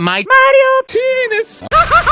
My Mario Penis.